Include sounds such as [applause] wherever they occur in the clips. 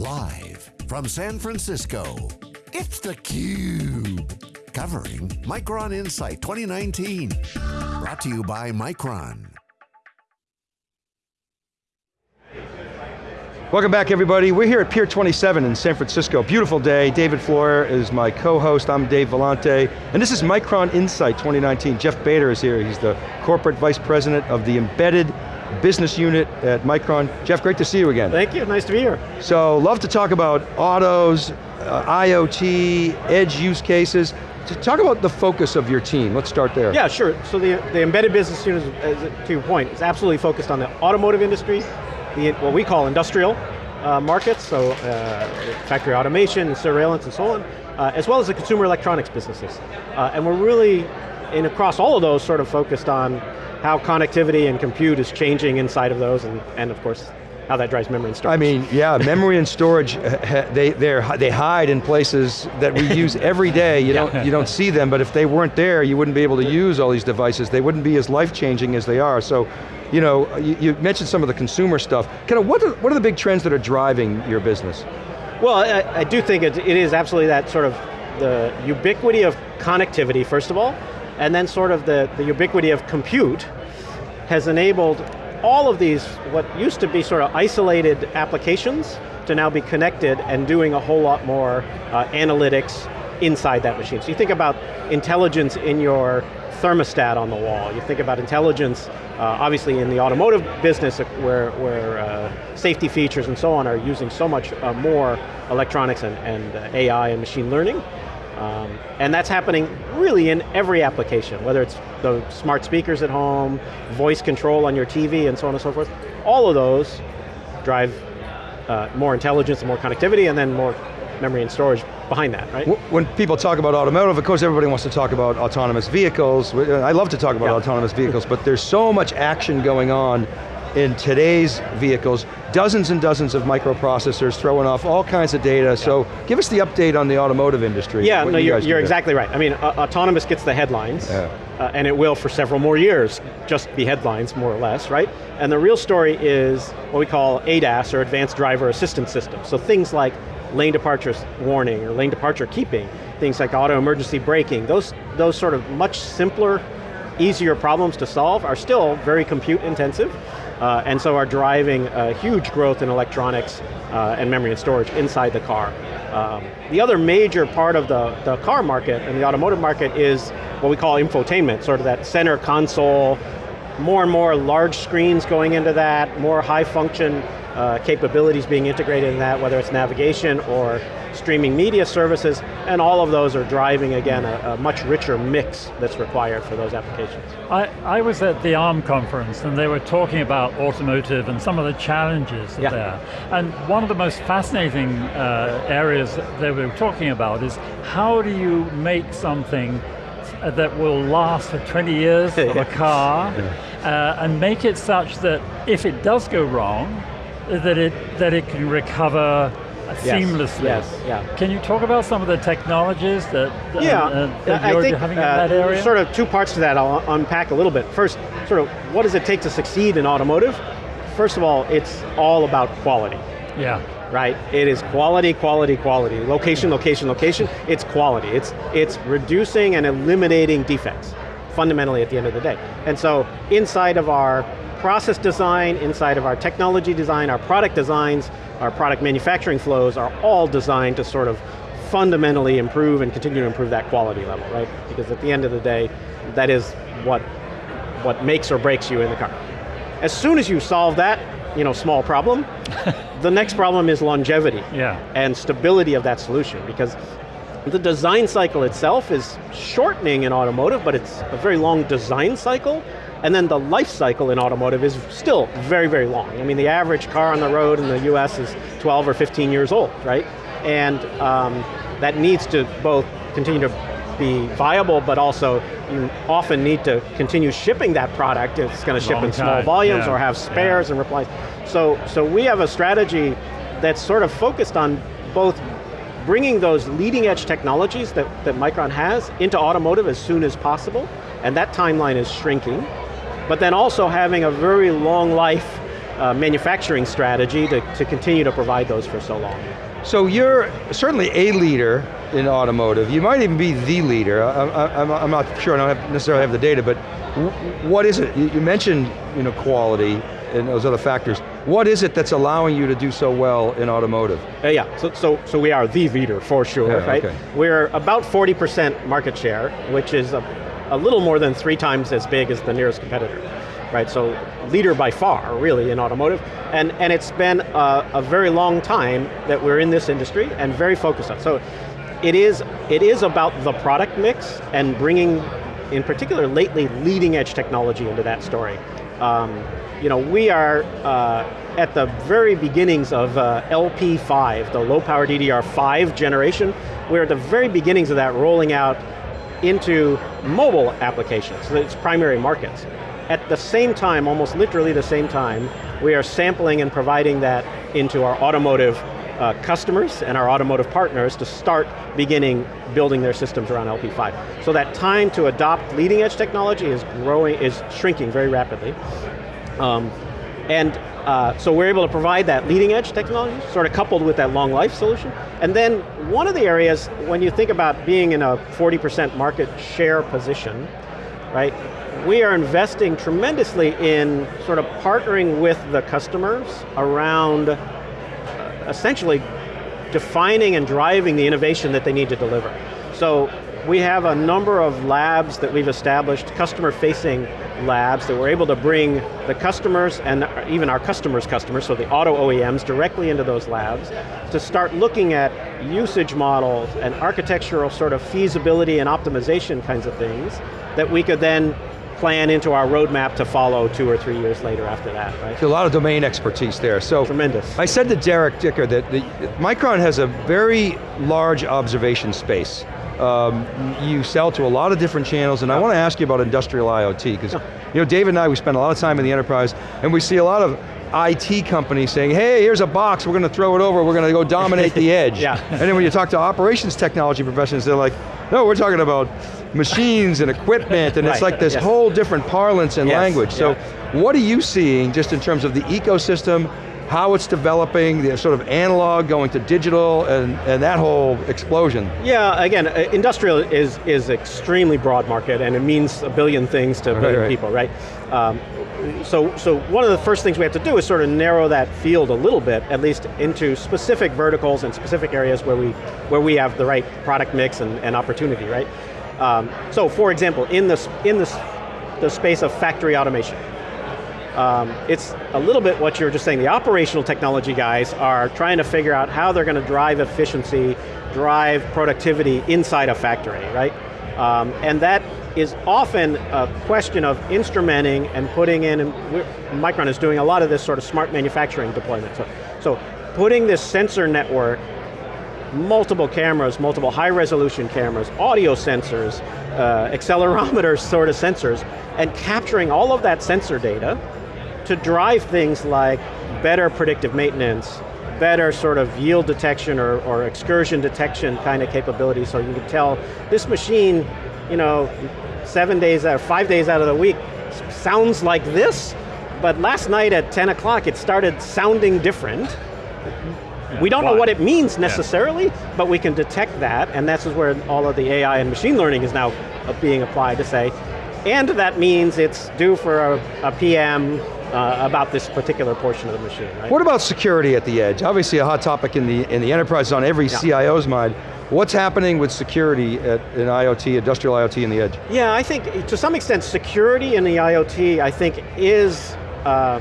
Live from San Francisco, it's theCUBE. Covering Micron Insight 2019. Brought to you by Micron. Welcome back everybody. We're here at Pier 27 in San Francisco. Beautiful day. David Floyer is my co-host. I'm Dave Vellante. And this is Micron Insight 2019. Jeff Bader is here. He's the Corporate Vice President of the Embedded Business Unit at Micron. Jeff, great to see you again. Thank you, nice to be here. So, love to talk about autos, uh, IoT, edge use cases. Talk about the focus of your team. Let's start there. Yeah, sure. So the, the embedded business unit, is, to your point, is absolutely focused on the automotive industry, the, what we call industrial uh, markets, so uh, factory automation, and surveillance, and so on, uh, as well as the consumer electronics businesses. Uh, and we're really, in across all of those, sort of focused on how connectivity and compute is changing inside of those, and, and of course, how that drives memory and storage. I mean, yeah, memory and storage, [laughs] they, they hide in places that we use every day. You, [laughs] don't, you don't see them, but if they weren't there, you wouldn't be able to use all these devices. They wouldn't be as life-changing as they are. So, you know, you, you, mentioned some of the consumer stuff. Kind of, what are, what are the big trends that are driving your business? Well, I, I do think it, it is absolutely that sort of the ubiquity of connectivity, first of all, and then sort of the, the ubiquity of compute has enabled all of these, what used to be sort of isolated applications, to now be connected and doing a whole lot more uh, analytics inside that machine. So you think about intelligence in your thermostat on the wall. You think about intelligence, uh, obviously in the automotive business where, where uh, safety features and so on are using so much uh, more electronics and, and uh, AI and machine learning. Um, and that's happening really in every application, whether it's the smart speakers at home, voice control on your TV, and so on and so forth. All of those drive uh, more intelligence and more connectivity, and then more memory and storage behind that, right? When people talk about automotive, of course everybody wants to talk about autonomous vehicles. I love to talk about yeah. autonomous vehicles, but there's so much action going on in today's vehicles, dozens and dozens of microprocessors throwing off all kinds of data, yeah. so give us the update on the automotive industry. Yeah, no, you are you're exactly right. I mean, uh, autonomous gets the headlines, yeah. uh, and it will for several more years, just be headlines, more or less, right? And the real story is what we call ADAS, or Advanced Driver Assistance System. So things like lane departure warning, or lane departure keeping, things like auto emergency braking, those, those sort of much simpler, easier problems to solve are still very compute intensive, uh, and so are driving a huge growth in electronics uh, and memory and storage inside the car. Um, the other major part of the, the car market and the automotive market is what we call infotainment, sort of that center console, more and more large screens going into that, more high function uh, capabilities being integrated in that, whether it's navigation or streaming media services, and all of those are driving, again, a, a, much richer mix that's required for those applications. I, I was at the ARM conference and they were talking about automotive and some of the challenges yeah. there. And one of the most fascinating uh, areas they were talking about is how do you make something that will last for 20 years of [laughs] a car uh, and make it such that if it does go wrong, that it, that it can recover seamlessly. Yes, yeah. Can you talk about some of the technologies that, yeah, uh, that you're think, having in uh, that area? Sort of two parts to that, I'll unpack a little bit. First, sort of what does it take to succeed in automotive? First of all, it's all about quality. Yeah. Right, it is quality, quality, quality. Location, location, location, it's quality. It's, it's reducing and eliminating defects, fundamentally at the end of the day. And so, inside of our process design, inside of our technology design, our product designs, our product manufacturing flows are all designed to sort of fundamentally improve and continue to improve that quality level, right? Because at the end of the day, that is what, what makes or breaks you in the car. As soon as you solve that, you know, small problem, [laughs] the next problem is longevity yeah. and stability of that solution because the design cycle itself is shortening in automotive, but it's a very long design cycle, and then the life cycle in automotive is still very, very long. I mean, the average car on the road in the US is 12 or 15 years old, right? And um, that needs to both continue to be viable, but also you often need to continue shipping that product if it's going to ship in time. small volumes yeah. or have spares yeah. and replies. So, so we have a strategy that's sort of focused on both bringing those leading edge technologies that, that Micron has into automotive as soon as possible, and that timeline is shrinking, but then also having a very long life uh, manufacturing strategy to, to continue to provide those for so long. So you're certainly a leader in automotive. You might even be the leader. I, am not sure, I don't have necessarily have the data, but what is it? You mentioned you know, quality and those other factors. What is it that's allowing you to do so well in automotive? Uh, yeah, so, so, so we are the leader for sure, yeah, right? Okay. We're about 40% market share, which is a, a little more than three times as big as the nearest competitor right? So leader by far, really, in automotive. And, and it's been a, a, very long time that we're in this industry and very focused on. So it is, it is about the product mix and bringing, in particular lately, leading edge technology into that story. Um, you know, we are uh, at the very beginnings of uh, LP5, the low power DDR5 generation. We're at the very beginnings of that rolling out into mobile applications, its primary markets. At the same time, almost literally the same time, we are sampling and providing that into our automotive uh, customers and our automotive partners to start beginning building their systems around LP5. So that time to adopt leading edge technology is growing, is shrinking very rapidly. Um, and uh, so we're able to provide that leading edge technology, sort of coupled with that long life solution. And then one of the areas, when you think about being in a 40% market share position, right, we are investing tremendously in sort of partnering with the customers around uh, essentially defining and driving the innovation that they need to deliver. So we have a number of labs that we've established, customer-facing labs that we're able to bring the customers and even our customers' customers, so the auto OEMs, directly into those labs to start looking at usage models and architectural sort of feasibility and optimization kinds of things that we could then plan into our roadmap to follow two or three years later after that, right? So a lot of domain expertise there. So Tremendous. I said to Derek Dicker that the, Micron has a very large observation space. Um, you sell to a lot of different channels, and I want to ask you about industrial IoT, because you know, David and I, we spend a lot of time in the enterprise, and we see a lot of IT companies saying, hey, here's a box, we're going to throw it over, we're going to go dominate the [laughs] edge. yeah. And then when you talk to operations technology professionals, they're like, no, we're talking about machines and equipment, and right. it's like this yes. whole different parlance and yes. language. So yeah. what are you seeing just in terms of the ecosystem, how it's developing, the sort of analog going to digital, and, and that whole explosion. Yeah, again, uh, industrial is, is extremely broad market, and it means a billion things to a billion right. people, right? Um, so, so one of the first things we have to do is sort of narrow that field a little bit, at least into specific verticals and specific areas where we, where we have the right product mix and, and opportunity, right? Um, so for example, in, this, in this, the space of factory automation, um, it's a little bit what you were just saying, the operational technology guys are trying to figure out how they're going to drive efficiency, drive productivity inside a factory, right? Um, and that is often a question of instrumenting and putting in, and Micron is doing a lot of this sort of smart manufacturing deployment. So, so putting this sensor network, multiple cameras, multiple high resolution cameras, audio sensors, uh, accelerometer [laughs] sort of sensors, and capturing all of that sensor data to drive things like better predictive maintenance, better sort of yield detection or, or excursion detection kind of capability so you can tell this machine you know, seven days out, five days out of the week sounds like this, but last night at 10 o'clock it started sounding different. Yeah, we don't why? know what it means necessarily, yeah. but we can detect that, and that's where all of the AI and machine learning is now uh, being applied to say, and that means it's due for a, a PM uh, about this particular portion of the machine, right? What about security at the edge? Obviously a hot topic in the, in the enterprise on every yeah. CIO's mind. What's happening with security at, in IoT, industrial IoT in the edge? Yeah, I think to some extent security in the IoT, I think is, uh,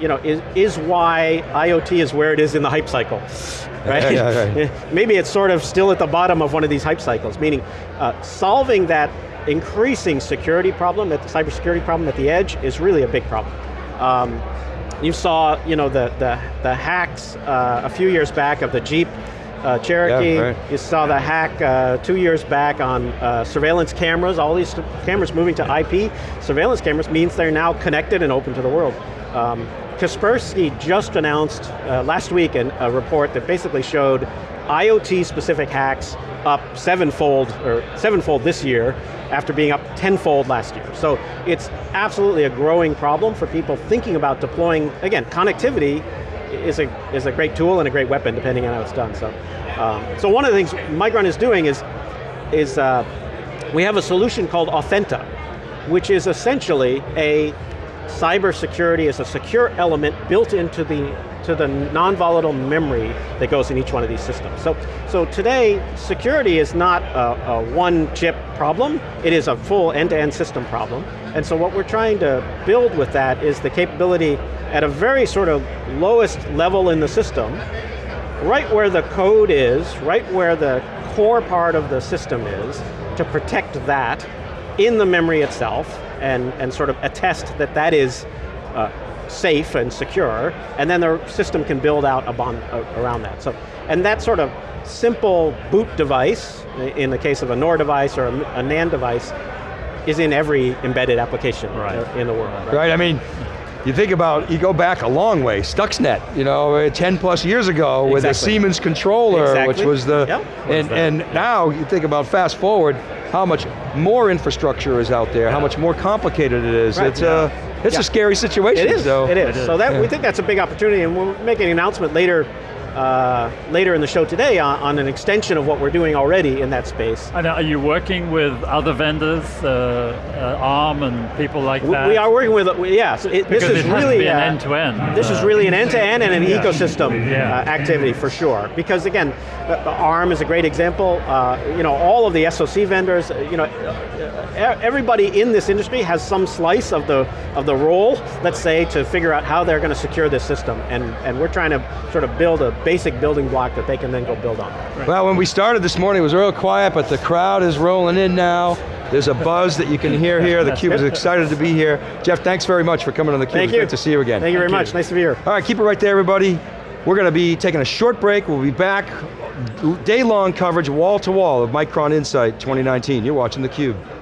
you know, is, is why IoT is where it is in the hype cycle, [laughs] right? Yeah, yeah, [laughs] Maybe it's sort of still at the bottom of one of these hype cycles, meaning uh, solving that increasing security problem, at the cybersecurity problem at the edge is really a big problem. Um, you saw, you know, the, the, the hacks uh, a few years back of the Jeep uh, Cherokee. Yeah, right. You saw the hack uh, two years back on uh, surveillance cameras. All these cameras moving to IP. Surveillance cameras means they're now connected and open to the world. Um, Kaspersky just announced uh, last week an, a report that basically showed IoT specific hacks up sevenfold, or sevenfold this year, after being up tenfold last year. So it's absolutely a growing problem for people thinking about deploying, again, connectivity is a, is a great tool and a great weapon depending on how it's done. So, um, so one of the things Micron is doing is, is uh, we have a solution called Authenta, which is essentially a cybersecurity as a secure element built into the to the non-volatile memory that goes in each one of these systems. So, so today, security is not a, a one chip problem, it is a full end-to-end -end system problem. And so what we're trying to build with that is the capability at a very sort of lowest level in the system, right where the code is, right where the core part of the system is, to protect that in the memory itself, and, and sort of attest that that is uh, safe and secure, and then the system can build out a bond uh, around that. So, and that sort of simple boot device, in the case of a NOR device or a, a NAND device, is in every embedded application right. in the world. Right? right, I mean, you think about, you go back a long way, Stuxnet, you know, 10 plus years ago exactly. with the Siemens controller, exactly. which was the, yep. and, and now you think about fast forward, how much more infrastructure is out there, yeah. how much more complicated it is. Right. It's, yeah. uh, it's yeah. a scary situation. It is, so. it is. So that, we think that's a big opportunity and we'll make an announcement later uh, later in the show today on, on, an extension of what we're doing already in that space. And are you working with other vendors, uh, uh, ARM and people like that? We are working with, yes. It, this is really an end-to-end. -end, this is really an end-to-end -end and an yeah. ecosystem yeah. Uh, activity for sure. Because again, ARM is a great example. Uh, you know, all of the SoC vendors, you know, everybody in this industry has some slice of the of the role, let's say, to figure out how they're going to secure this system. And, and we're trying to sort of build a basic building block that they can then go build on. Right. Well, when we started this morning, it was real quiet, but the crowd is rolling in now. There's a buzz that you can hear here. The [laughs] Cube is excited to be here. Jeff, thanks very much for coming on the Cube. Thank it's you. Great to see you again. Thank you very Thank much, you. nice to be here. All right, keep it right there, everybody. We're going to be taking a short break. We'll be back, day-long coverage, wall to wall of Micron Insight 2019. You're watching theCUBE.